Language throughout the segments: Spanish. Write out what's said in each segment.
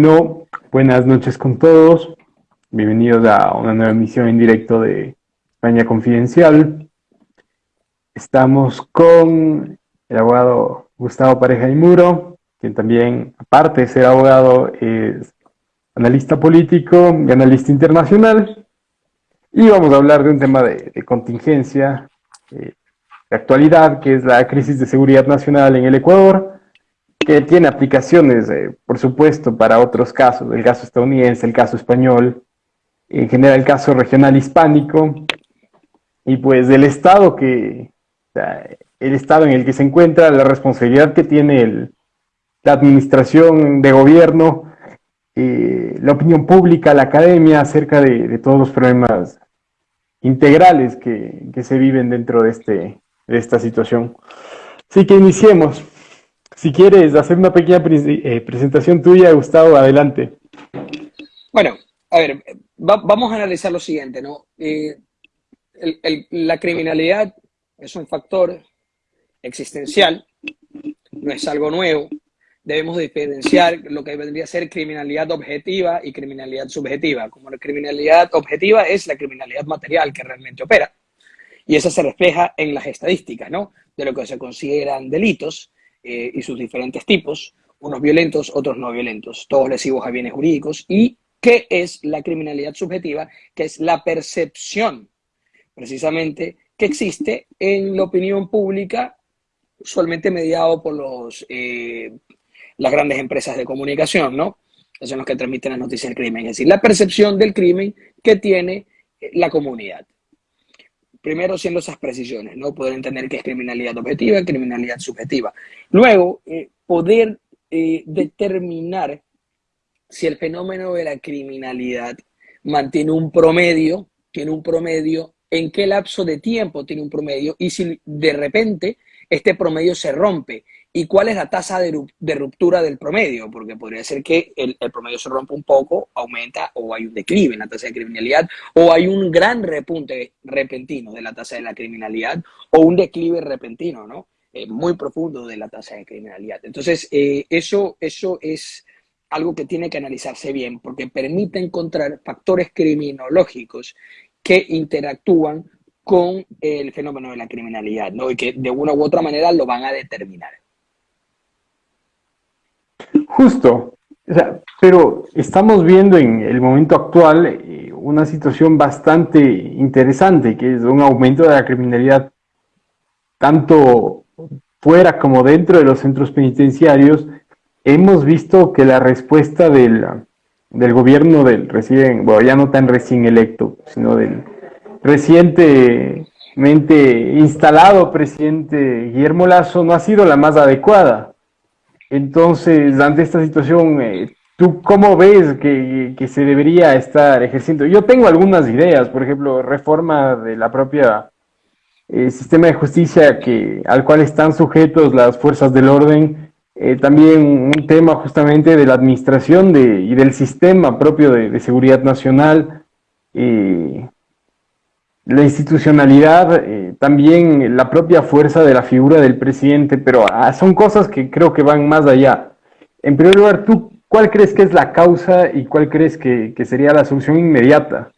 No, buenas noches con todos. Bienvenidos a una nueva emisión en directo de España Confidencial. Estamos con el abogado Gustavo Pareja y Muro, quien también, aparte de ser abogado, es analista político y analista internacional. Y vamos a hablar de un tema de, contingencia, eh, de actualidad, que es la crisis de seguridad nacional en el Ecuador que tiene aplicaciones, eh, por supuesto, para otros casos, el caso estadounidense, el caso español, en general el caso regional hispánico, y pues del estado que, el estado en el que se encuentra, la responsabilidad que tiene la administración de gobierno, eh, la opinión pública, la academia, acerca de, todos los problemas integrales que, se viven dentro de, este, esta situación. Así que iniciemos. Si quieres hacer una pequeña eh, presentación tuya, Gustavo, adelante. Bueno, a ver, vamos a analizar lo siguiente, ¿no? Eh, la criminalidad es un factor existencial, no es algo nuevo. Debemos diferenciar lo que vendría a ser criminalidad objetiva y criminalidad subjetiva. Como la criminalidad objetiva es la criminalidad material que realmente opera. Y esa se refleja en las estadísticas, ¿no? De lo que se consideran delitos eh, y sus diferentes tipos, unos violentos, otros no violentos, todos lesivos a bienes jurídicos. ¿Y qué es la criminalidad subjetiva? Que es la percepción, precisamente, que existe en la opinión pública, usualmente mediado por los, eh, las grandes empresas de comunicación, ¿no? Que son los que transmiten las noticias del crimen. Es decir, la percepción del crimen que tiene la comunidad primero siendo esas precisiones, ¿no? Poder entender qué es criminalidad objetiva criminalidad subjetiva. Luego, eh, poder eh, determinar si el fenómeno de la criminalidad mantiene un promedio, tiene un promedio, en qué lapso de tiempo tiene un promedio y si de repente este promedio se rompe ¿Y cuál es la tasa de, ruptura del promedio? Porque podría ser que el, promedio se rompa un poco, aumenta o hay un declive en la tasa de criminalidad o hay un gran repunte repentino de la tasa de la criminalidad o un declive repentino, ¿no? Eh, muy profundo de la tasa de criminalidad. Entonces, eh, eso, eso es algo que tiene que analizarse bien porque permite encontrar factores criminológicos que interactúan con el fenómeno de la criminalidad, ¿no? Y que de una u otra manera lo van a determinar. Justo, pero estamos viendo en el momento actual eh, una situación bastante interesante, que es un aumento de la criminalidad tanto fuera como dentro de los centros penitenciarios. Hemos visto que la respuesta del, del gobierno del recién, bueno, ya no tan recién electo, sino del recientemente instalado presidente Guillermo Lazo no ha sido la más adecuada. Entonces, ante esta situación, eh, ¿tú cómo ves que, se debería estar ejerciendo? Yo tengo algunas ideas, por ejemplo, reforma de la propia eh, sistema de justicia que, al cual están sujetos las fuerzas del orden, eh, también un tema justamente de la administración de, y del sistema propio de, de seguridad nacional, la institucionalidad, eh, también la propia fuerza de la figura del presidente, pero ah, son cosas que creo que van más allá. En primer lugar, ¿tú cuál crees que es la causa y cuál crees que, sería la solución inmediata?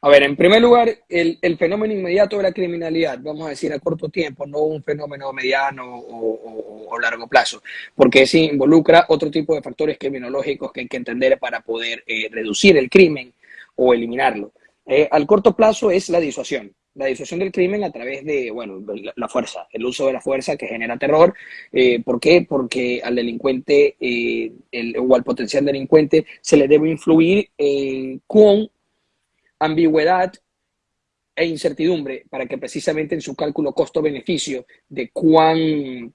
A ver, en primer lugar, el, fenómeno inmediato de la criminalidad, vamos a decir a corto tiempo, no un fenómeno mediano o, largo plazo, porque sí involucra otro tipo de factores criminológicos que hay que entender para poder eh, reducir el crimen o eliminarlo. Eh, al corto plazo es la disuasión. La disuasión del crimen a través de, bueno, la, fuerza, el uso de la fuerza que genera terror. Eh, ¿Por qué? Porque al delincuente eh, o al potencial delincuente se le debe influir con ambigüedad e incertidumbre para que precisamente en su cálculo costo-beneficio de cuán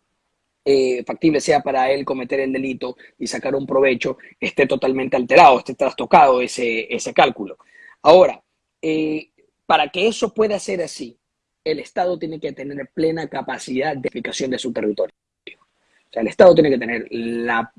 factible sea para él cometer el delito y sacar un provecho, esté totalmente alterado, esté trastocado ese, ese cálculo. Ahora, eh, para que eso pueda ser así, el Estado tiene que tener plena capacidad de eficacia de su territorio. O sea, el Estado tiene que tener la,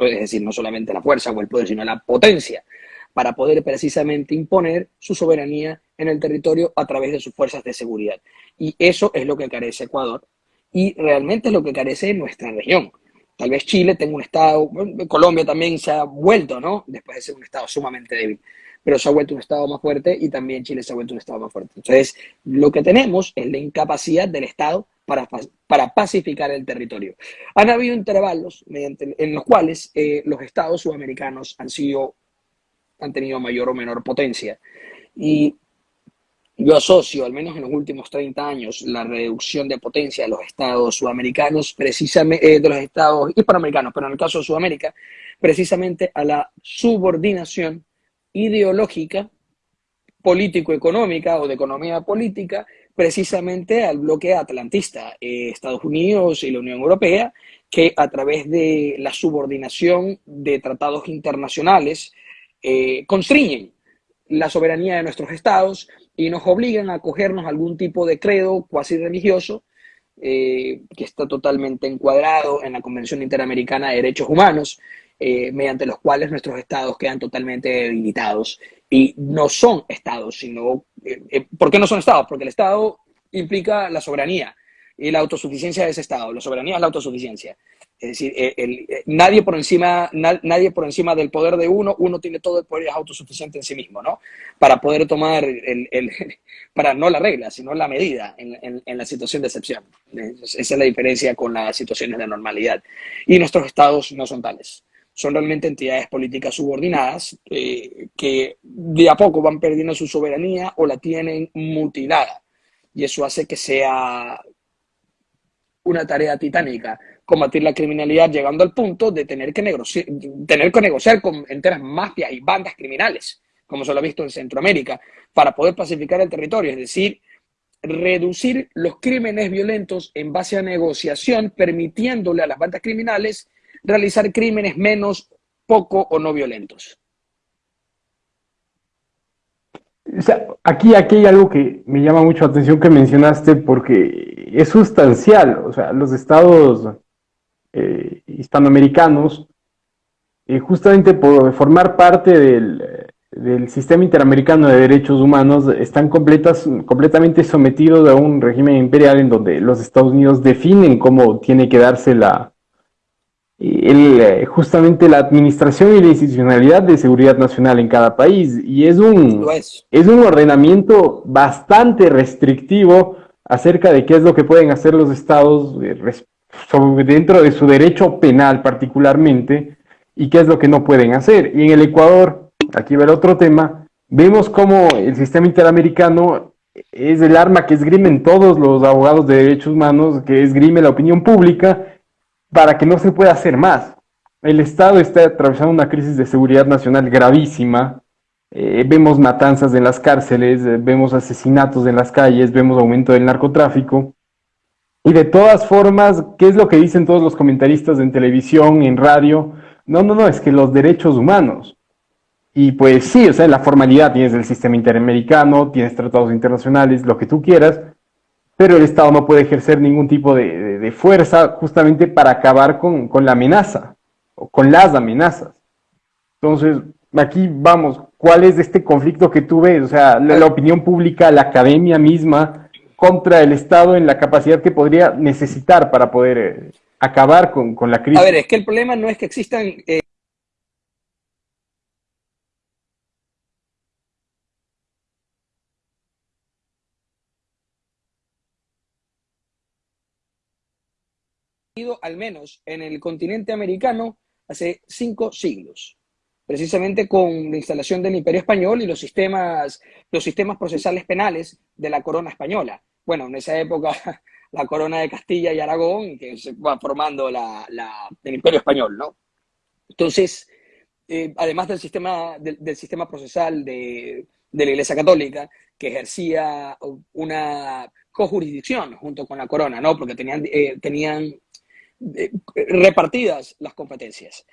es decir, no solamente la fuerza o el poder, sino la potencia para poder precisamente imponer su soberanía en el territorio a través de sus fuerzas de seguridad. Y eso es lo que carece Ecuador y realmente es lo que carece nuestra región. Tal vez Chile tenga un Estado, Colombia también se ha vuelto, ¿no? Después de ser un Estado sumamente débil, pero se ha vuelto un Estado más fuerte y también Chile se ha vuelto un Estado más fuerte. Entonces, lo que tenemos es la incapacidad del Estado para, para pacificar el territorio. Han habido intervalos mediante, en los cuales eh, los Estados sudamericanos han sido, han tenido mayor o menor potencia. Y yo asocio, al menos en los últimos 30 años, la reducción de potencia de los estados sudamericanos, precisamente eh, de los estados hispanoamericanos, pero en el caso de Sudamérica, precisamente a la subordinación ideológica, político-económica o de economía política, precisamente al bloque atlantista, eh, Estados Unidos y la Unión Europea, que a través de la subordinación de tratados internacionales eh, constriñen la soberanía de nuestros estados y nos obligan a acogernos a algún tipo de credo cuasi religioso eh, que está totalmente encuadrado en la Convención Interamericana de Derechos Humanos, eh, mediante los cuales nuestros estados quedan totalmente debilitados. Y no son estados, sino... Eh, ¿Por qué no son estados? Porque el estado implica la soberanía y la autosuficiencia de ese estado. La soberanía es la autosuficiencia. Es decir, eh, eh, nadie, por encima, nadie por encima del poder de uno, uno tiene todo el poder y es autosuficiente en sí mismo, ¿no? Para poder tomar, el, para no la regla, sino la medida en, la situación de excepción. Esa es la diferencia con las situaciones de normalidad. Y nuestros estados no son tales. Son realmente entidades políticas subordinadas eh, que de a poco van perdiendo su soberanía o la tienen mutilada. Y eso hace que sea una tarea titánica combatir la criminalidad llegando al punto de tener que, negociar, tener que negociar con enteras mafias y bandas criminales, como se lo ha visto en Centroamérica, para poder pacificar el territorio, es decir, reducir los crímenes violentos en base a negociación, permitiéndole a las bandas criminales realizar crímenes menos, poco o no violentos. aquí, aquí hay algo que me llama mucho la atención que mencionaste porque es sustancial. O sea, los estados eh, hispanoamericanos, y justamente por formar parte del, sistema interamericano de derechos humanos, están completas, completamente sometidos a un régimen imperial en donde los Estados Unidos definen cómo tiene que darse la, el, justamente la administración y la institucionalidad de seguridad nacional en cada país. Y es un, es un ordenamiento bastante restrictivo acerca de qué es lo que pueden hacer los estados eh, dentro de su derecho penal particularmente, y qué es lo que no pueden hacer. Y en el Ecuador, aquí va el otro tema, vemos cómo el sistema interamericano es el arma que esgrimen todos los abogados de derechos humanos, que esgrime la opinión pública, para que no se pueda hacer más. El Estado está atravesando una crisis de seguridad nacional gravísima. Eh, vemos matanzas en las cárceles, eh, vemos asesinatos en las calles, vemos aumento del narcotráfico. Y de todas formas, ¿qué es lo que dicen todos los comentaristas en televisión, en radio? No, no, no, es que los derechos humanos. Y pues sí, o sea, en la formalidad tienes el sistema interamericano, tienes tratados internacionales, lo que tú quieras, pero el Estado no puede ejercer ningún tipo de, fuerza justamente para acabar con, la amenaza, o con las amenazas. Entonces, aquí vamos, ¿cuál es este conflicto que tú ves? O sea, la opinión pública, la academia misma, contra el Estado en la capacidad que podría necesitar para poder eh, acabar con, la crisis. A ver, es que el problema no es que existan... Eh, al menos en el continente americano hace cinco siglos, precisamente con la instalación del Imperio Español y los sistemas, los sistemas procesales penales de la corona española bueno, en esa época la corona de Castilla y Aragón, que se va formando la, el imperio español, ¿no? Entonces, eh, además del sistema, del, sistema procesal de, la Iglesia Católica, que ejercía una cojurisdicción junto con la corona, ¿no? Porque tenían, eh, tenían eh, repartidas las competencias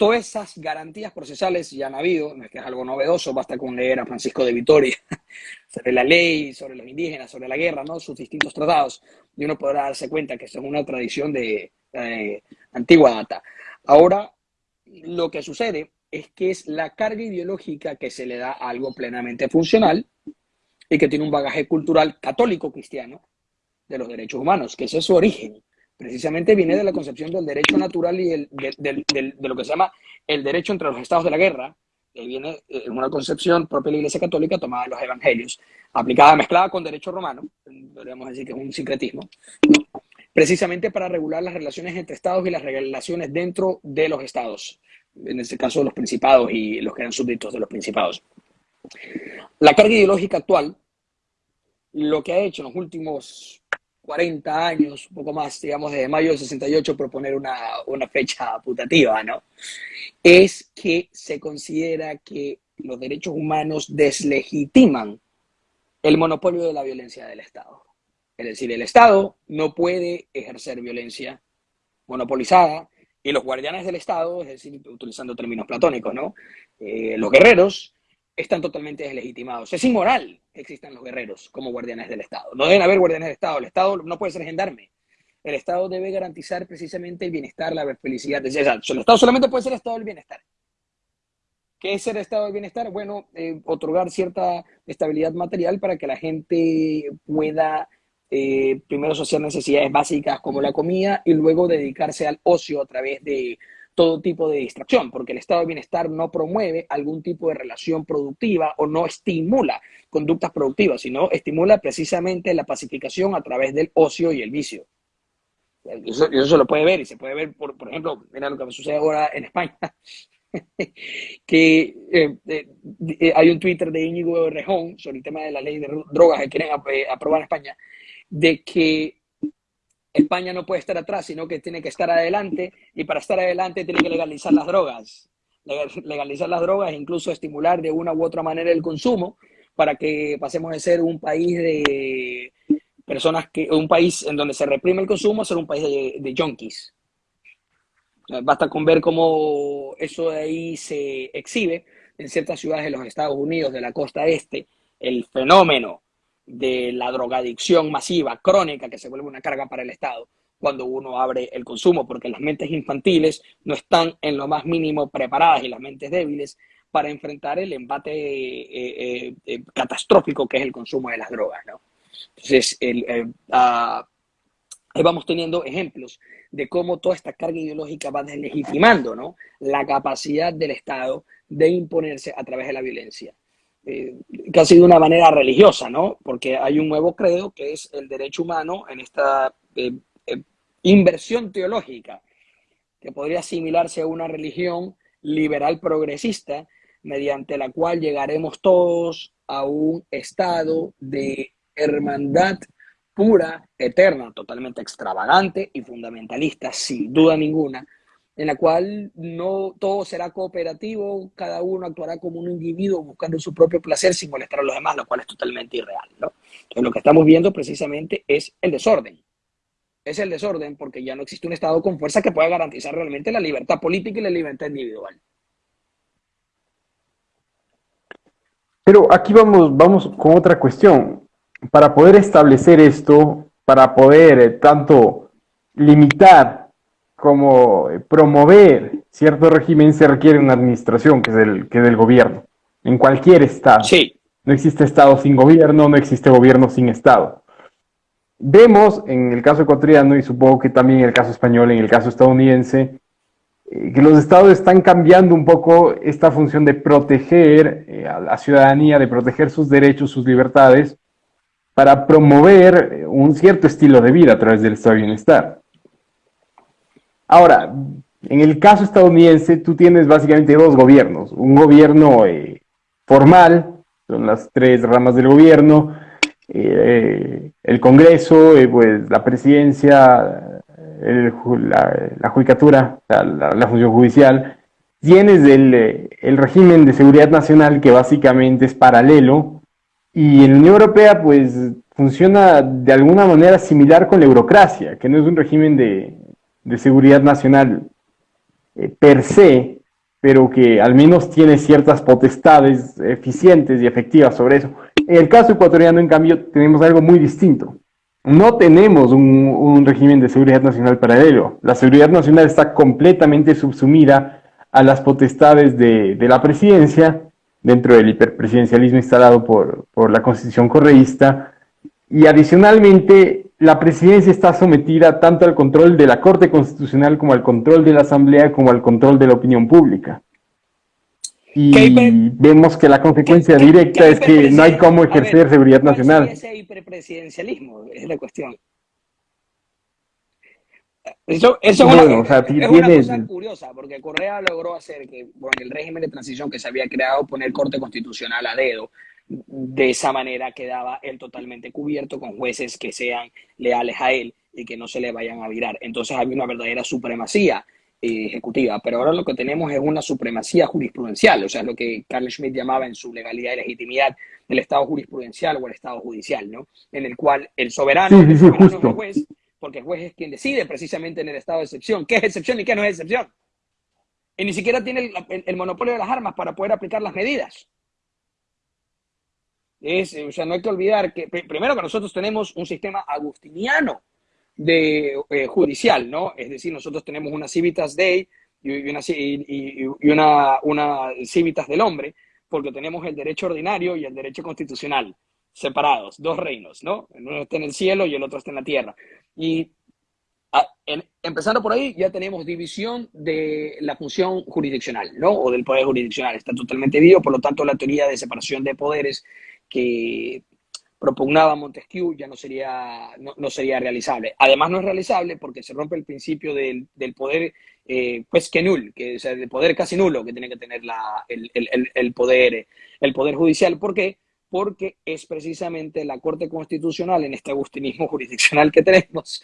todas esas garantías procesales ya han habido, no es que es algo novedoso, basta con leer a Francisco de Vitoria sobre la ley, sobre los indígenas, sobre la guerra, ¿no? sus distintos tratados, y uno podrá darse cuenta que es una tradición de eh, antigua data. Ahora, lo que sucede es que es la carga ideológica que se le da a algo plenamente funcional y que tiene un bagaje cultural católico cristiano, de los derechos humanos, que es su origen. Precisamente viene de la concepción del derecho natural y de, lo que se llama el derecho entre los estados de la guerra, que viene en eh, una concepción propia de la Iglesia Católica tomada de los evangelios, aplicada, mezclada con derecho romano, podríamos decir que es un sincretismo, precisamente para regular las relaciones entre estados y las relaciones dentro de los estados, en este caso los principados y los que eran súbditos de los principados. La carga ideológica actual, lo que ha hecho en los últimos 40 años, un poco más, digamos, desde mayo del 68, proponer una, una fecha putativa, ¿no? Es que se considera que los derechos humanos deslegitiman el monopolio de la violencia del Estado. Es decir, el Estado no puede ejercer violencia monopolizada y los guardianes del Estado, es decir, utilizando términos platónicos, ¿no? Eh, los guerreros están totalmente deslegitimados. Es inmoral existan los guerreros como guardianes del Estado. No deben haber guardianes del Estado. El Estado no puede ser gendarme. El Estado debe garantizar precisamente el bienestar, la felicidad. el Estado solamente puede ser el Estado del bienestar. ¿Qué es el estado del bienestar? Bueno, eh, otorgar cierta estabilidad material para que la gente pueda eh, primero saciar necesidades básicas como la comida y luego dedicarse al ocio a través de todo tipo de distracción, porque el estado de bienestar no promueve algún tipo de relación productiva o no estimula conductas productivas, sino estimula precisamente la pacificación a través del ocio y el vicio. Eso, eso se lo puede ver y se puede ver, por, por ejemplo, mira lo que sucede ahora en España, que eh, eh, eh, hay un Twitter de Íñigo Rejón sobre el tema de la ley de drogas que quieren aprobar en España, de que España no puede estar atrás, sino que tiene que estar adelante y para estar adelante tiene que legalizar las drogas. Legalizar las drogas e incluso estimular de una u otra manera el consumo para que pasemos de ser un país de personas que, un país en donde se reprime el consumo a ser un país de, de junkies. Basta con ver cómo eso de ahí se exhibe en ciertas ciudades de los Estados Unidos, de la costa este, el fenómeno de la drogadicción masiva, crónica, que se vuelve una carga para el Estado cuando uno abre el consumo, porque las mentes infantiles no están en lo más mínimo preparadas y las mentes débiles para enfrentar el embate eh, eh, eh, catastrófico que es el consumo de las drogas. ¿no? Entonces, ah, Ahí vamos teniendo ejemplos de cómo toda esta carga ideológica va deslegitimando ¿no? la capacidad del Estado de imponerse a través de la violencia. Casi de una manera religiosa, ¿no? Porque hay un nuevo credo que es el derecho humano en esta eh, eh, inversión teológica, que podría asimilarse a una religión liberal progresista, mediante la cual llegaremos todos a un estado de hermandad pura, eterna, totalmente extravagante y fundamentalista, sin duda ninguna, en la cual no todo será cooperativo, cada uno actuará como un individuo buscando su propio placer sin molestar a los demás, lo cual es totalmente irreal. ¿no? Entonces, lo que estamos viendo precisamente es el desorden. Es el desorden porque ya no existe un Estado con fuerza que pueda garantizar realmente la libertad política y la libertad individual. Pero aquí vamos, vamos con otra cuestión para poder establecer esto, para poder eh, tanto limitar como eh, promover cierto régimen, se requiere una administración que es el, que del gobierno, en cualquier estado. Sí. No existe estado sin gobierno, no existe gobierno sin estado. Vemos en el caso ecuatoriano y supongo que también en el caso español, en el caso estadounidense, eh, que los estados están cambiando un poco esta función de proteger a la ciudadanía, de proteger sus derechos, sus libertades, para promover un cierto estilo de vida a través del estado de bienestar. Ahora, en el caso estadounidense, tú tienes básicamente dos gobiernos. Un gobierno eh, formal, son las tres ramas del gobierno, eh, el Congreso, eh, pues la presidencia, la, judicatura, la, función judicial. Tienes el, el régimen de seguridad nacional que básicamente es paralelo y en la Unión Europea, pues, funciona de alguna manera similar con la eurocracia, que no es un régimen de, seguridad nacional eh, per se, pero que al menos tiene ciertas potestades eficientes y efectivas sobre eso. En el caso ecuatoriano, en cambio, tenemos algo muy distinto. No tenemos un, régimen de seguridad nacional paralelo. La seguridad nacional está completamente subsumida a las potestades de, de la presidencia dentro del hiperpresidencialismo instalado por, por la constitución correísta. Y adicionalmente, la presidencia está sometida tanto al control de la Corte Constitucional como al control de la Asamblea como al control de la opinión pública. Y vemos que la consecuencia directa es que no hay cómo ejercer seguridad nacional. ese hiperpresidencialismo? Es la cuestión. Eso, es, una, cosa curiosa, porque Correa logró hacer que con el régimen de transición que se había creado, poner corte constitucional a dedo. De esa manera quedaba él totalmente cubierto con jueces que sean leales a él y que no se le vayan a virar. Entonces había una verdadera supremacía eh, ejecutiva, pero ahora lo que tenemos es una supremacía jurisprudencial, o sea, lo que Carl Schmitt llamaba en su legalidad y legitimidad el Estado jurisprudencial o el Estado judicial, ¿no? En el cual el soberano, el soberano es el juez, porque el juez es quien decide precisamente en el estado de excepción qué es excepción y qué no es excepción. Y ni siquiera tiene el, monopolio de las armas para poder aplicar las medidas. Es, o sea, no hay que olvidar que, primero que nosotros tenemos un sistema agustiniano de eh, judicial, ¿no? Es decir, nosotros tenemos una civitas dei y una, y, una, civitas del hombre, porque tenemos el derecho ordinario y el derecho constitucional separados, dos reinos, ¿no? Uno está en el cielo y el otro está en la tierra. Y empezando por ahí, ya tenemos división de la función jurisdiccional, ¿no? O del poder jurisdiccional. Está totalmente dividido, por lo tanto, la teoría de separación de poderes que propugnaba Montesquieu ya no sería, no, sería realizable. Además, no es realizable porque se rompe el principio del, poder eh, pues que nul, que es el poder casi nulo que tiene que tener la, el, el, poder, el poder judicial. ¿Por qué? porque es precisamente la Corte Constitucional, en este agustinismo jurisdiccional que tenemos,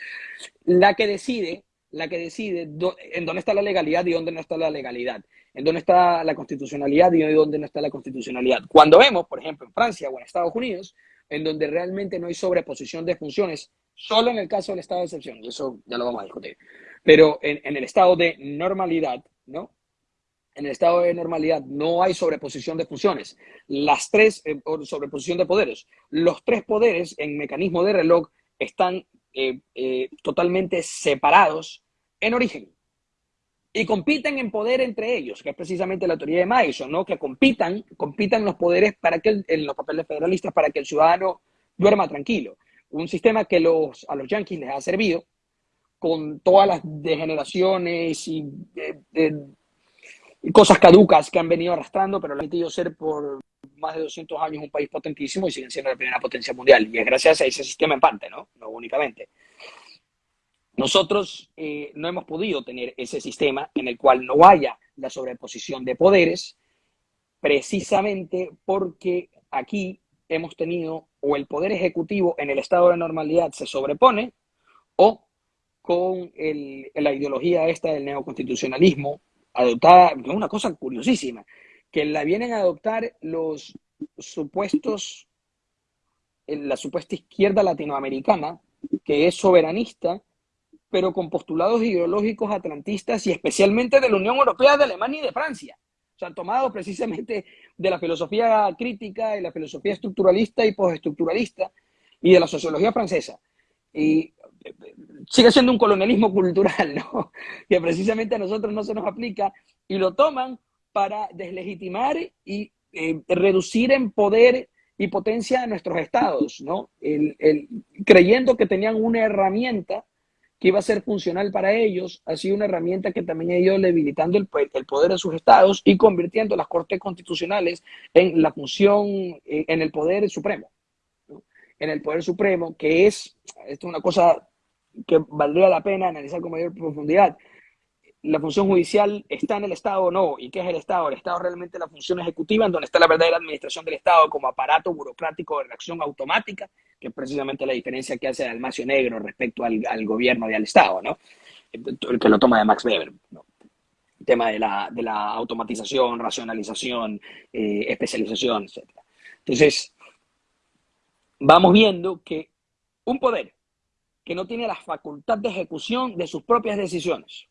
la que decide, la que decide en dónde está la legalidad y dónde no está la legalidad, en dónde está la constitucionalidad y dónde no está la constitucionalidad. Cuando vemos, por ejemplo, en Francia o en Estados Unidos, en donde realmente no hay sobreposición de funciones, solo en el caso del estado de excepción, y eso ya lo vamos a discutir, pero en, el estado de normalidad, ¿no? en el estado de normalidad no hay sobreposición de funciones, las tres, eh, sobreposición de poderes, los tres poderes en mecanismo de reloj están eh, eh, totalmente separados en origen y compiten en poder entre ellos, que es precisamente la teoría de Madison, ¿no? que compitan, compitan los poderes para que en los papeles federalistas para que el ciudadano duerma tranquilo. Un sistema que los, a los yanquis les ha servido con todas las degeneraciones y cosas caducas que han venido arrastrando, pero lo han permitido ser por más de 200 años un país potentísimo y siguen siendo la primera potencia mundial. Y es gracias a ese sistema en parte, ¿no? No únicamente. Nosotros eh, no hemos podido tener ese sistema en el cual no haya la sobreposición de poderes, precisamente porque aquí hemos tenido o el poder ejecutivo en el estado de normalidad se sobrepone o con la ideología esta del neoconstitucionalismo adoptada, una cosa curiosísima, que la vienen a adoptar los supuestos, la supuesta izquierda latinoamericana, que es soberanista, pero con postulados ideológicos atlantistas y especialmente de la Unión Europea, de Alemania y de Francia. O sea, tomado precisamente de la filosofía crítica, de la filosofía estructuralista y postestructuralista y de la sociología francesa. Y sigue siendo un colonialismo cultural, ¿no? Que precisamente a nosotros no se nos aplica y lo toman para deslegitimar y eh, reducir en poder y potencia a nuestros estados, ¿no? creyendo que tenían una herramienta que iba a ser funcional para ellos, ha sido una herramienta que también ha ido debilitando el, poder de sus estados y convirtiendo las cortes constitucionales en la función, en, el poder supremo, en el poder supremo, que es, esto es una cosa que valdría la pena analizar con mayor profundidad. La función judicial está en el Estado o no, y qué es el Estado. El Estado es realmente la función ejecutiva, en donde está la verdadera administración del Estado como aparato burocrático de reacción automática, que es precisamente la diferencia que hace el Almacio Negro respecto al, gobierno y al Estado, ¿no? El que lo toma de Max Weber, El tema de la, de la automatización, racionalización, eh, especialización, etc. Entonces, vamos viendo que un poder que no tiene la facultad de ejecución de sus propias decisiones,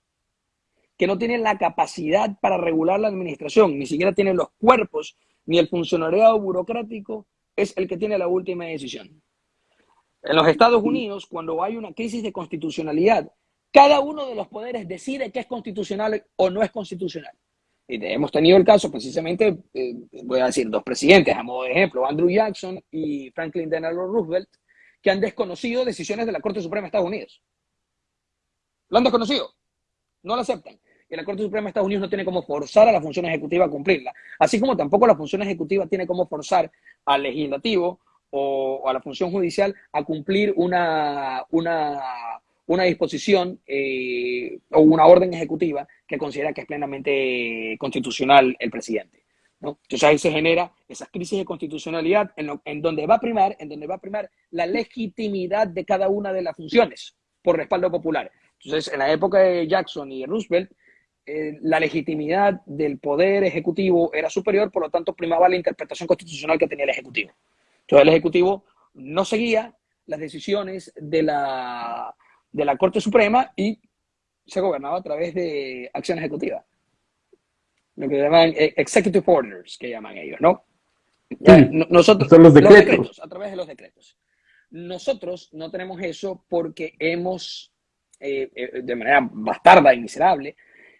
que no tiene la capacidad para regular la administración, ni siquiera tiene los cuerpos, ni el funcionariado burocrático, es el que tiene la última decisión. En los Estados Unidos, cuando hay una crisis de constitucionalidad, cada uno de los poderes decide qué es constitucional o no es constitucional. Y hemos tenido el caso precisamente, eh, voy a decir, dos presidentes, a modo de ejemplo, Andrew Jackson y Franklin Delano Roosevelt, que han desconocido decisiones de la Corte Suprema de Estados Unidos. Lo han desconocido, no lo aceptan. Y la Corte Suprema de Estados Unidos no tiene cómo forzar a la función ejecutiva a cumplirla. Así como tampoco la función ejecutiva tiene cómo forzar al legislativo o, a la función judicial a cumplir una, una, una disposición eh, o una orden ejecutiva que considera que es plenamente constitucional el presidente. ¿no? Entonces ahí se genera esa crisis de constitucionalidad en, en, donde va a primar, en donde va a primar la legitimidad de cada una de las funciones por respaldo popular. Entonces, en la época de Jackson y Roosevelt, eh, la legitimidad del poder ejecutivo era superior, por lo tanto primaba la interpretación constitucional que tenía el ejecutivo. Entonces el ejecutivo no seguía las decisiones de la, de la Corte Suprema y se gobernaba a través de acción ejecutiva. Lo que llaman eh, executive orders, que llaman ellos, ¿no? nosotros, Son los decretos. A través de los decretos. Nosotros no tenemos eso porque hemos, eh, de manera bastarda y miserable,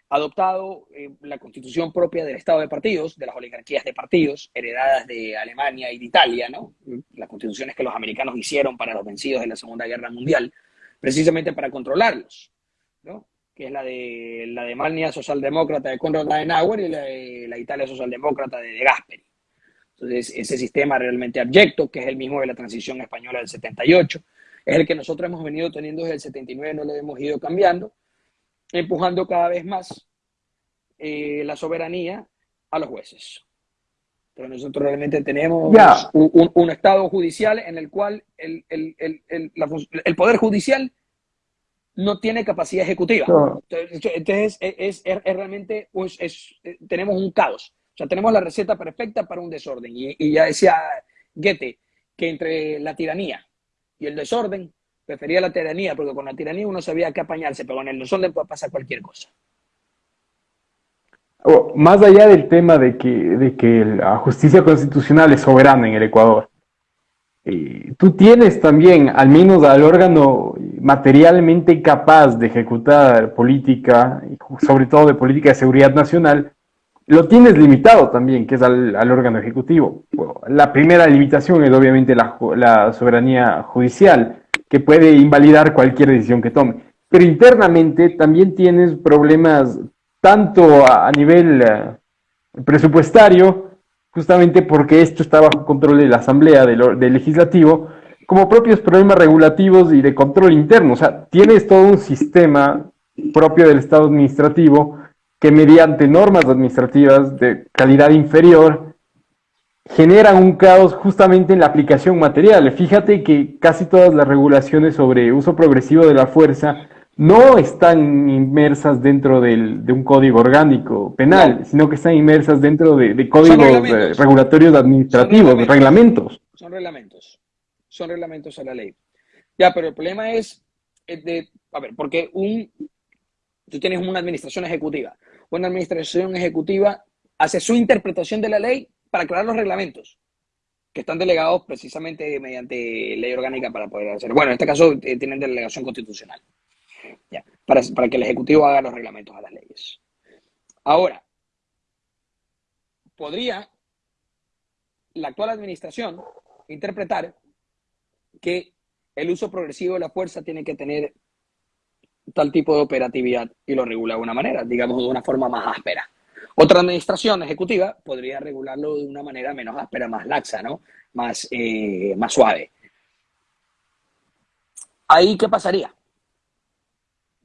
adoptado la constitución propia del Estado de partidos, de las oligarquías de partidos, heredadas de Alemania y de Italia, ¿no? Las constituciones que los americanos hicieron para los vencidos en la Segunda Guerra Mundial, precisamente para controlarlos, ¿no? que es la de la Alemania socialdemócrata de Konrad Adenauer y la, de, la Italia socialdemócrata de De Gasperi. Entonces, ese sistema realmente abyecto, que es el mismo de la transición española del 78, es el que nosotros hemos venido teniendo desde el 79, no lo hemos ido cambiando, empujando cada vez más eh, la soberanía a los jueces. Pero nosotros realmente tenemos un, Estado judicial en el cual el, el, el, el Poder Judicial no tiene capacidad ejecutiva. Entonces, es, realmente, pues, es, tenemos un caos. O sea, tenemos la receta perfecta para un desorden. Y, ya decía Goethe que entre la tiranía y el desorden, prefería la tiranía, porque con la tiranía uno sabía qué apañarse, pero con el desorden puede pasar cualquier cosa. Oh, más allá del tema de que, de que la justicia constitucional es soberana en el Ecuador, eh, tú tienes también, al menos al órgano materialmente capaz de ejecutar política, sobre todo de política de seguridad nacional, lo tienes limitado también, que es al, órgano ejecutivo. la primera limitación es obviamente la, la, soberanía judicial, que puede invalidar cualquier decisión que tome. Pero internamente también tienes problemas tanto a, nivel eh, presupuestario, justamente porque esto está bajo control de la Asamblea, del, Legislativo, como propios problemas regulativos y de control interno. O sea, tienes todo un sistema propio del Estado administrativo que mediante normas administrativas de calidad inferior generan un caos justamente en la aplicación material. Fíjate que casi todas las regulaciones sobre uso progresivo de la fuerza no están inmersas dentro de un código orgánico penal, sino que están inmersas dentro de, códigos regulatorios administrativos, de reglamentos. Son reglamentos. Son reglamentos a la ley. Ya, pero el problema es, eh, de, a ver, porque un, tú tienes una administración ejecutiva. Una administración ejecutiva hace su interpretación de la ley para crear los reglamentos que están delegados precisamente mediante ley orgánica para poder hacer. Bueno, en este caso eh, tienen delegación constitucional para, para que el Ejecutivo haga los reglamentos a las leyes. Ahora, podría la actual administración interpretar que el uso progresivo de la fuerza tiene que tener tal tipo de operatividad y lo regula de una manera, digamos de una forma más áspera. Otra administración ejecutiva podría regularlo de una manera menos áspera, más laxa, ¿no? Más, eh, más suave. ¿Ahí qué pasaría?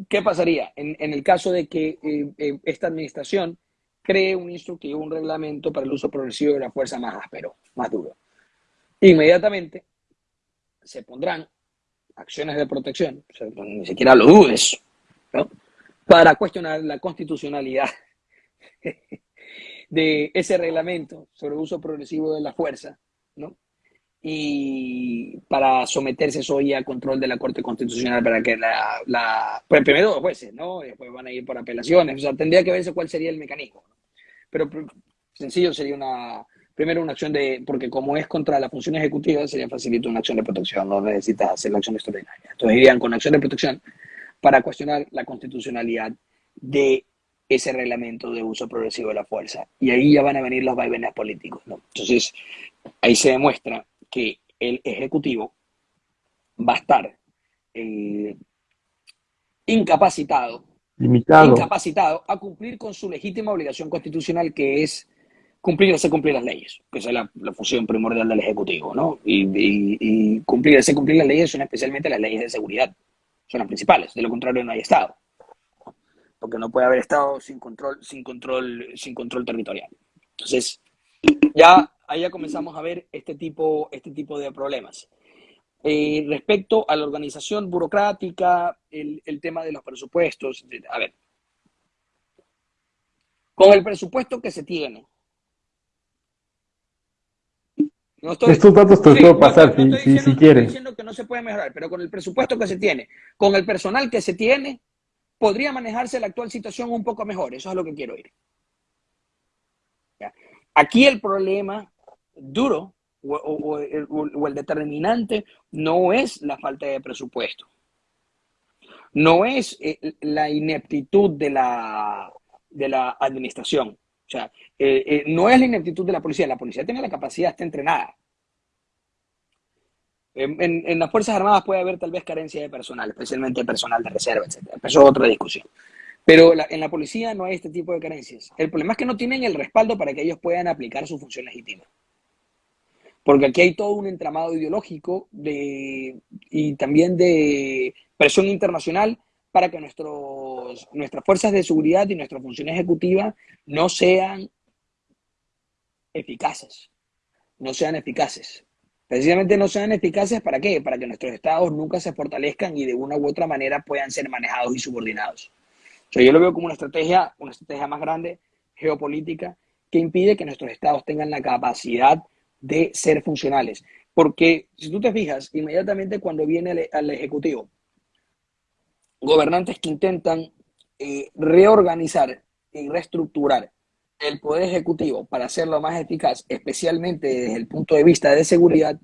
¿Qué pasaría en, el caso de que eh, eh, esta administración cree un instructivo, un reglamento para el uso progresivo de la fuerza más áspero, más duro? Inmediatamente se pondrán acciones de protección, ni siquiera lo dudes, ¿no? para cuestionar la constitucionalidad de ese reglamento sobre uso progresivo de la fuerza, ¿no? y para someterse eso a control de la Corte Constitucional para que la, la pues primero jueces, ¿no? Después van a ir por apelaciones, o sea, tendría que verse cuál sería el mecanismo. Pero sencillo sería una, primero una acción de, porque como es contra la función ejecutiva, sería facilito una acción de protección, no necesitas hacer la acción extraordinaria. Entonces irían con acción de protección para cuestionar la constitucionalidad de ese reglamento de uso progresivo de la fuerza. Y ahí ya van a venir los vaivenes políticos, ¿no? Entonces, ahí se demuestra que el Ejecutivo va a estar eh, incapacitado, limitado. incapacitado a cumplir con su legítima obligación constitucional que es cumplir o cumplir las leyes, que es la, función primordial del Ejecutivo, ¿no? Y, y, cumplir ese cumplir las leyes son especialmente las leyes de seguridad, son las principales, de lo contrario no hay Estado, porque no puede haber Estado sin control, sin control, sin control territorial. Entonces, ya ahí ya comenzamos a ver este tipo, este tipo de problemas. Eh, respecto a la organización burocrática, el, el tema de los presupuestos, a ver, con el presupuesto que se tiene, Estos datos te puedo pasar si, si, si quieres. diciendo que no se puede mejorar, pero con el presupuesto que se tiene, con el personal que se tiene, podría manejarse la actual situación un poco mejor. Eso es lo que quiero ir. Aquí el problema duro o, el determinante no es la falta de presupuesto. No es eh, la ineptitud de la, de la administración. O sea, eh, eh, no es la ineptitud de la policía, la policía tiene la capacidad, está entrenada. En, las Fuerzas Armadas puede haber tal vez carencia de personal, especialmente personal de reserva, etc. Eso es otra discusión. Pero en la policía no hay este tipo de carencias. El problema es que no tienen el respaldo para que ellos puedan aplicar su función legítima. Porque aquí hay todo un entramado ideológico de, y también de presión internacional para que nuestros, nuestras fuerzas de seguridad y nuestra función ejecutiva no sean eficaces. No sean eficaces. Precisamente no sean eficaces para qué? Para que nuestros estados nunca se fortalezcan y de una u otra manera puedan ser manejados y subordinados. yo lo veo como una estrategia, una estrategia más grande, geopolítica, que impide que nuestros estados tengan la capacidad de ser funcionales. Porque si tú te fijas, inmediatamente cuando viene al Ejecutivo, gobernantes que intentan eh, reorganizar y reestructurar el Poder Ejecutivo para hacerlo más eficaz, especialmente desde el punto de vista de seguridad,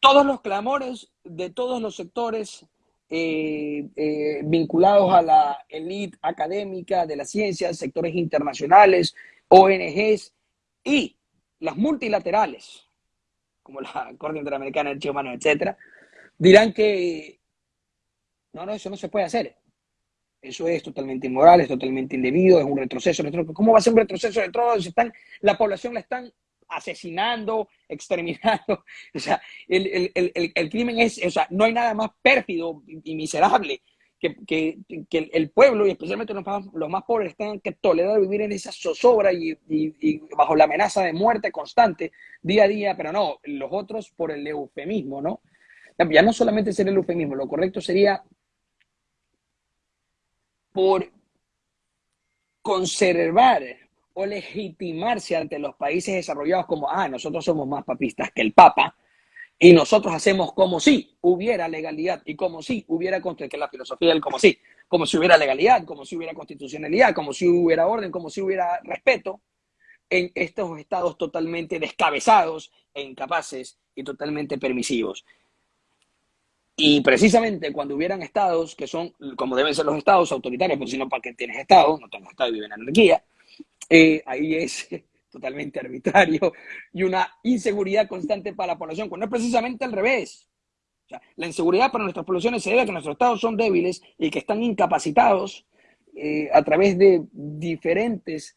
todos los clamores de todos los sectores eh, eh, vinculados a la élite académica de la ciencia, sectores internacionales, ONGs y las multilaterales, como la Corte Interamericana de Derechos Humanos, etcétera, dirán que no, no, eso no se puede hacer. Eso es totalmente inmoral, es totalmente indebido, es un retroceso. ¿Cómo va a ser un retroceso de todos? Están, la población la están asesinando, exterminando. O sea, el, el, el, el, crimen es, o sea, no hay nada más pérfido y miserable que, que, que el pueblo, y especialmente los más, los más pobres, tengan que tolerar vivir en esa zozobra y, y, y, bajo la amenaza de muerte constante día a día, pero no, los otros por el eufemismo, ¿no? Ya no solamente ser el eufemismo, lo correcto sería por conservar o legitimarse ante los países desarrollados como, ah, nosotros somos más papistas que el Papa, y nosotros hacemos como si hubiera legalidad y como si hubiera, que la filosofía del como si, como si hubiera legalidad, como si hubiera constitucionalidad, como si hubiera orden, como si hubiera respeto, en estos estados totalmente descabezados e incapaces y totalmente permisivos. Y precisamente cuando hubieran estados que son, como deben ser los estados autoritarios, porque si no, ¿para qué tienes estado? No tengo estado y viven en anarquía. Eh, ahí es totalmente arbitrario y una inseguridad constante para la población, cuando es precisamente al revés. la inseguridad para nuestras poblaciones se debe a que nuestros estados son débiles y que están incapacitados eh, a través de diferentes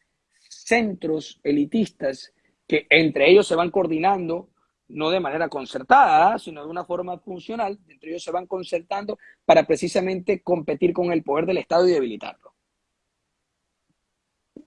centros elitistas que entre ellos se van coordinando no de manera concertada, sino de una forma funcional, entre ellos se van concertando para precisamente competir con el poder del Estado y debilitarlo.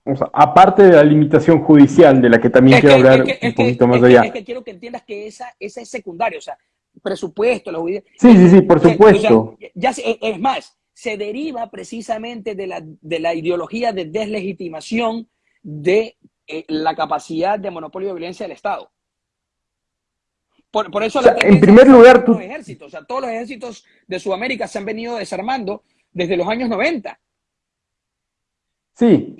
O sea, aparte de la limitación judicial, de la que también quiero hablar un poquito más allá. Es que quiero que entiendas que esa, esa es secundaria, o sea, presupuesto, la Sí, sí, sí, por supuesto. ya, es más, se deriva precisamente de la, de la ideología de deslegitimación de eh, la capacidad de monopolio de violencia del Estado. Por, eso en primer lugar, tú... ejércitos, o sea, todos los ejércitos de Sudamérica se han venido desarmando desde los años 90. Sí,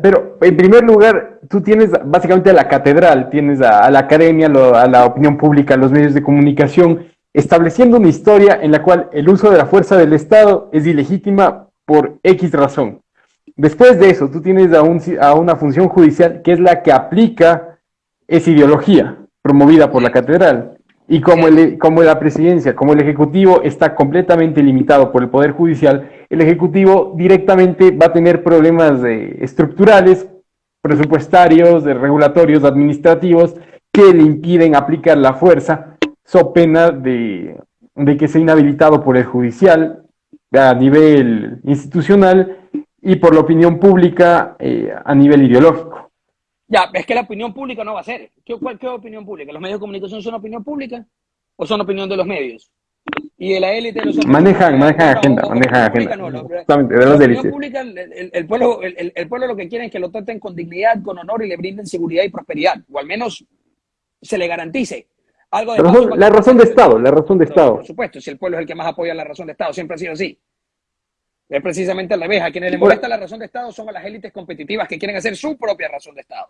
pero en primer lugar, tú tienes básicamente a la catedral, tienes a, la academia, a la opinión pública, a los medios de comunicación, estableciendo una historia en la cual el uso de la fuerza del Estado es ilegítima por X razón. Después de eso, tú tienes a, a una función judicial que es la que aplica esa ideología promovida por la catedral. Y como, el, como la presidencia, como el Ejecutivo está completamente limitado por el Poder Judicial, el Ejecutivo directamente va a tener problemas de, estructurales, presupuestarios, de regulatorios, administrativos, que le impiden aplicar la fuerza, so pena de, de que sea inhabilitado por el Judicial a nivel institucional y por la opinión pública eh, a nivel ideológico. Ya, es que la opinión pública no va a ser. ¿Qué, cuál, qué opinión pública? ¿Los medios de comunicación son opinión pública o son opinión de los medios? Y de la élite de los Manejan, manejan agenda, manejan agenda. No, de las Pública, el, el, pueblo, el, el, pueblo lo que quiere es que lo traten con dignidad, con honor y le brinden seguridad y prosperidad, o al menos se le garantice. Algo de la, razón, la razón de Estado, la razón de Estado. Por supuesto, si el pueblo es el que más apoya la razón de Estado, siempre ha sido así. Es precisamente al revés. A quienes les molesta la razón de Estado son a las élites competitivas que quieren hacer su propia razón de Estado.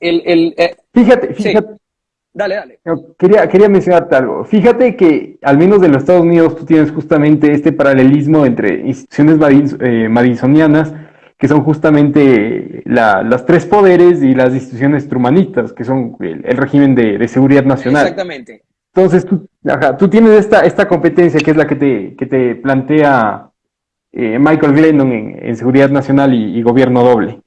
El, el, eh, fíjate, fíjate. Dale, dale. Quería, quería mencionarte algo. Fíjate que, al menos en los Estados Unidos, tú tienes justamente este paralelismo entre instituciones eh, madisonianas, que son justamente la, los tres poderes, y las instituciones trumanistas, que son el, régimen de, de, seguridad nacional. Exactamente. Entonces, tú, tú tienes esta, esta competencia que es la que te, que te plantea eh, Michael Glennon en, Seguridad Nacional y, Gobierno Doble.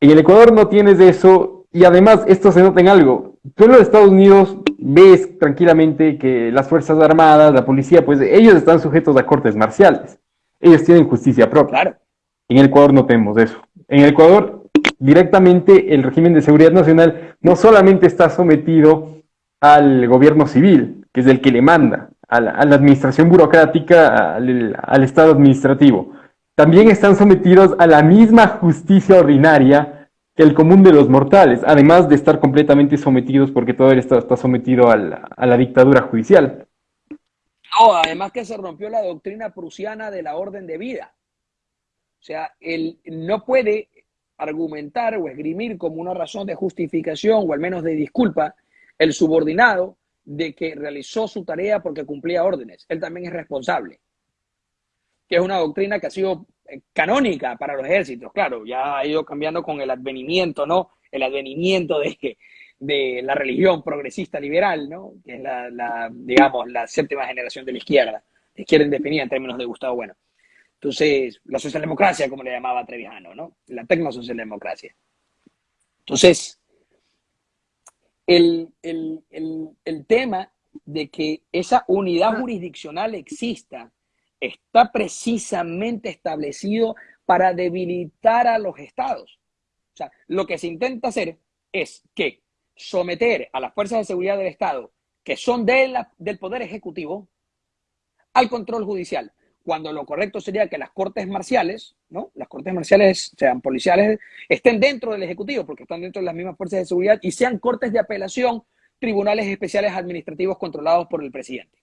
En el Ecuador no tienes eso y además esto se nota en algo. Tú en los Estados Unidos ves tranquilamente que las Fuerzas Armadas, la policía, pues ellos están sujetos a cortes marciales. Ellos tienen justicia propia. Claro. En el Ecuador no tenemos eso. En el Ecuador, directamente el régimen de seguridad nacional no solamente está sometido al gobierno civil, que es el que le manda, a la, administración burocrática, al, Estado administrativo. También están sometidos a la misma justicia ordinaria que el común de los mortales, además de estar completamente sometidos porque todo el Estado está sometido a la, dictadura judicial. No, además que se rompió la doctrina prusiana de la orden de vida. O sea, él no puede argumentar o esgrimir como una razón de justificación o al menos de disculpa el subordinado de que realizó su tarea porque cumplía órdenes. Él también es responsable. Que es una doctrina que ha sido eh, canónica para los ejércitos. Claro, ya ha ido cambiando con el advenimiento, ¿no? El advenimiento de, de la religión progresista liberal, ¿no? Que es la, digamos, la séptima generación de la izquierda. La izquierda indefinida en términos de Gustavo Bueno. Entonces, la socialdemocracia, como le llamaba Trevijano, ¿no? La tecnosocialdemocracia. Entonces, el, tema de que esa unidad jurisdiccional exista está precisamente establecido para debilitar a los estados. O sea, lo que se intenta hacer es que someter a las fuerzas de seguridad del Estado, que son de del Poder Ejecutivo, al control judicial cuando lo correcto sería que las cortes marciales, ¿no? Las cortes marciales, sean policiales, estén dentro del Ejecutivo, porque están dentro de las mismas fuerzas de seguridad, y sean cortes de apelación, tribunales especiales administrativos controlados por el presidente.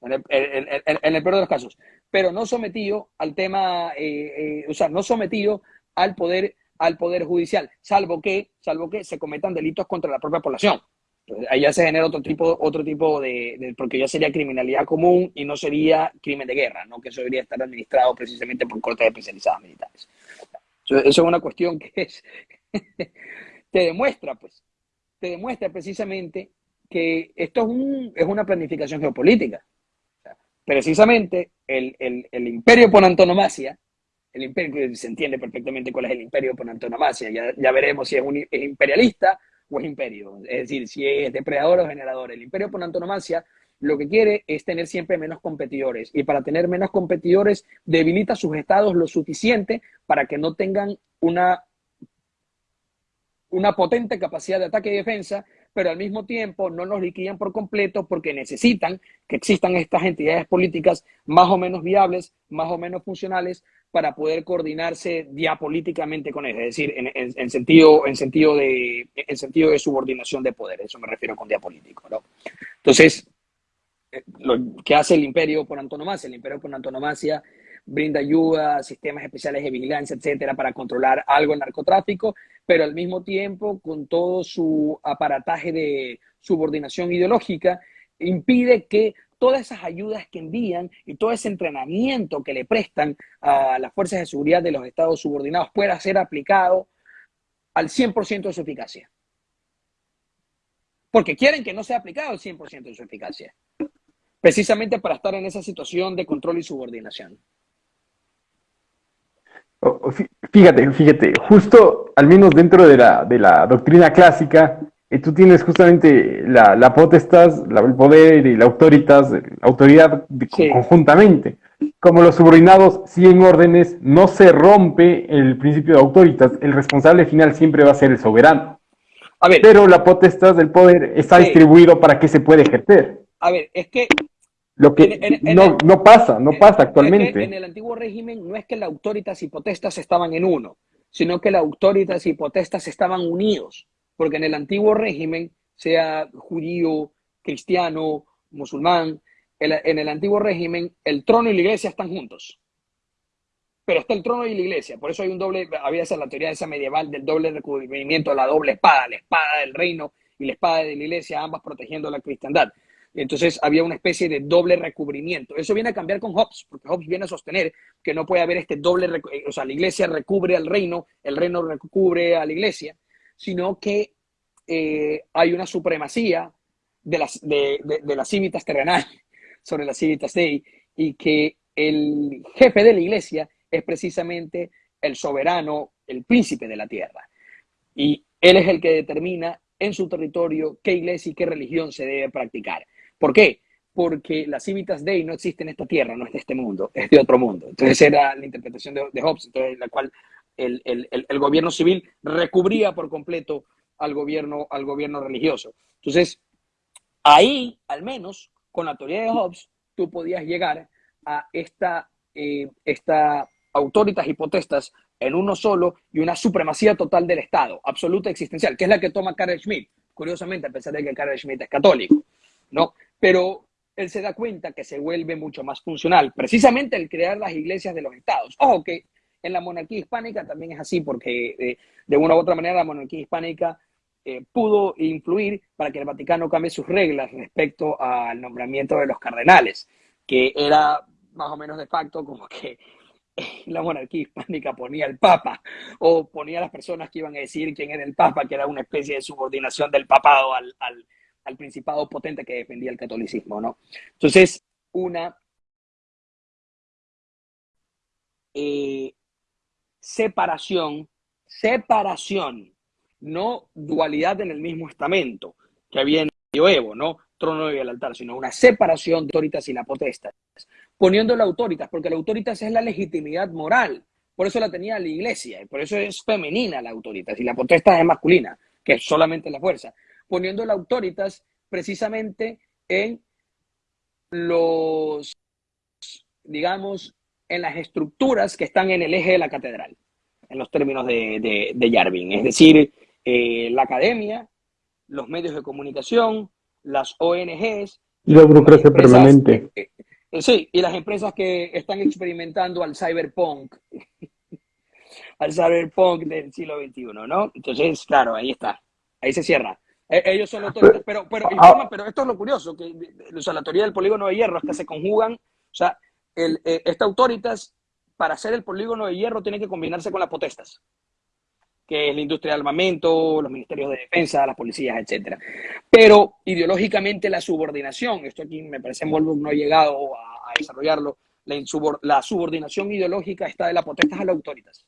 En el, peor de los casos. Pero no sometido al tema, eh, eh, o sea, no sometido al poder, al poder judicial, salvo que, salvo que se cometan delitos contra la propia población. Ahí ya se genera otro tipo, otro tipo de, porque ya sería criminalidad común y no sería crimen de guerra, ¿no? Que eso debería estar administrado precisamente por cortes especializadas militares. Eso, es una cuestión que es, te demuestra, pues, te demuestra precisamente que esto es, un, es una planificación geopolítica. precisamente el, el, el, imperio por antonomasia, el imperio, se entiende perfectamente cuál es el imperio por antonomasia, ya, ya veremos si es, un, es imperialista o es imperio. Es decir, si es depredador o generador. El imperio por antonomasia lo que quiere es tener siempre menos competidores. Y para tener menos competidores, debilita sus estados lo suficiente para que no tengan una, una potente capacidad de ataque y defensa, pero al mismo tiempo no los liquidan por completo porque necesitan que existan estas entidades políticas más o menos viables, más o menos funcionales, para poder coordinarse diapolíticamente con él, es decir, en, sentido, en, sentido de, en sentido de subordinación de poder, eso me refiero con diapolítico. ¿no? Entonces, eh, lo que hace el imperio por antonomasia, el imperio por antonomasia brinda ayuda, sistemas especiales de vigilancia, etcétera, para controlar algo el narcotráfico, pero al mismo tiempo, con todo su aparataje de subordinación ideológica, impide que todas esas ayudas que envían y todo ese entrenamiento que le prestan a las fuerzas de seguridad de los estados subordinados pueda ser aplicado al 100% de su eficacia. porque quieren que no sea aplicado el 100% de su eficacia, precisamente para estar en esa situación de control y subordinación. Fíjate, fíjate, justo al menos dentro de la, de la doctrina clásica, eh, tú tienes justamente la, la potestas, el poder y la autoritas, la autoridad conjuntamente. Como los subordinados siguen órdenes, no se rompe el principio de autoritas, el responsable final siempre va a ser el soberano. A ver, Pero la potestad del poder está distribuido para que se pueda ejercer. A ver, es que lo que no, no, pasa, no pasa actualmente. en el antiguo régimen no es que la autoritas y potestas estaban en uno, sino que la autoritas y potestas estaban unidos porque en el antiguo régimen, sea judío, cristiano, musulmán, en el antiguo régimen el trono y la iglesia están juntos. Pero está el trono y la iglesia, por eso hay un doble, había esa la teoría esa medieval del doble recubrimiento, la doble espada, la espada del reino y la espada de la iglesia, ambas protegiendo la cristiandad. Entonces había una especie de doble recubrimiento. Eso viene a cambiar con Hobbes, porque Hobbes viene a sostener que no puede haber este doble, o sea, la iglesia recubre al reino, el reino recubre a la iglesia sino que eh, hay una supremacía de las, de, las cívitas terrenales sobre las cívitas dei y que el jefe de la iglesia es precisamente el soberano, el príncipe de la tierra. Y él es el que determina en su territorio qué iglesia y qué religión se debe practicar. ¿Por qué? Porque las civitas dei no existen en esta tierra, no es de este mundo, es de otro mundo. Entonces era la interpretación de, de Hobbes, entonces, la cual el, gobierno civil recubría por completo al gobierno, al gobierno religioso. Entonces, ahí, al menos, con la teoría de Hobbes, tú podías llegar a esta, eh, esta autoritas hipotestas en uno solo y una supremacía total del Estado, absoluta existencial, que es la que toma Karl Schmidt, curiosamente, a pesar de que Karl Schmidt es católico, ¿no? Pero él se da cuenta que se vuelve mucho más funcional, precisamente el crear las iglesias de los estados. Ojo que en la monarquía hispánica también es así, porque eh, de una u otra manera la monarquía hispánica eh, pudo influir para que el Vaticano cambie sus reglas respecto al nombramiento de los cardenales, que era más o menos de facto como que la monarquía hispánica ponía al Papa o ponía a las personas que iban a decir quién era el Papa, que era una especie de subordinación del papado al, al, principado potente que defendía el catolicismo, ¿no? Entonces, una eh, separación, separación, no dualidad en el mismo estamento que había en el medioevo, no trono y el altar, sino una separación de autoritas y la potestas, poniendo la autoritas, porque la autoritas es la legitimidad moral, por eso la tenía la iglesia, y por eso es femenina la autoritas, y la potestas es masculina, que es solamente la fuerza, poniendo la autoritas precisamente en los, digamos, en las estructuras que están en el eje de la catedral, en los términos de, de, Yarvin. Es decir, eh, la academia, los medios de comunicación, las ONGs. Y la burocracia permanente. Eh, eh, sí, y las empresas que están experimentando al cyberpunk, al cyberpunk del siglo XXI, ¿no? Entonces, claro, ahí está, ahí se cierra. Ellos son autoridades, pero, pero, ah. pero esto es lo curioso, que o sea, la teoría del polígono de hierro es que se conjugan, o sea, el, eh, esta autoritas, para hacer el polígono de hierro, tiene que combinarse con las potestas, que es la industria de armamento, los ministerios de defensa, las policías, etc. Pero ideológicamente la subordinación, esto aquí me parece en no ha llegado a, desarrollarlo, la, la, subordinación ideológica está de las potestas a las autoritas.